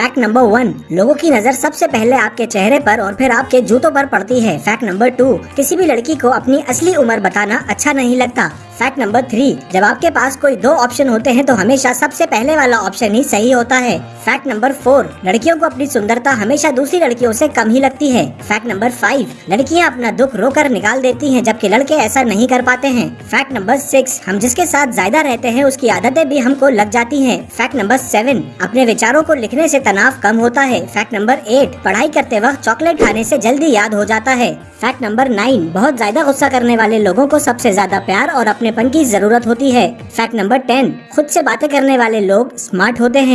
Fact number one, लोगों की नज़र सबसे पहले आपके चेहरे पर और फिर आपके जूतों पर पड़ती है। फैक्ट नंबर टू, किसी भी लड़की को अपनी असली उम्र बताना अच्छा नहीं लगता। फैक्ट नंबर थ्री जब आपके पास कोई दो ऑप्शन होते हैं तो हमेशा सबसे पहले वाला ऑप्शन ही सही होता है। फैक्ट नंबर फोर लड़कियों को अपनी सुंदरता हमेशा दूसरी लड़कियों से कम ही लगती है। फैक्ट नंबर फाइव लड़कियाँ अपना दुख रोकर निकाल देती हैं, जबकि लड़के ऐसा नहीं कर पाते हैं। फैक्ट नंबर सिक्स हम जिसके साथ ज़्यादा रहते हैं, उसकी आदतें भी हमको लग जाती हैं। फैक्ट नंबर सेवन अपने विचारों को लिखने से तनाव कम होता है। फैक्ट नंबर एट पढ़ाई करते वक्त चॉकलेट खाने से जल्दी याद हो जाता है। फैक्ट नंबर नाइन बहुत ज़्यादा गुस्सा करने वाले लोगों को सबसे ज़्यादा प्यार और अपनेपन की ज़रूरत होती है। फैक्ट नंबर टेन खुद से बातें करने वाले लोग स्मार्ट होते हैं।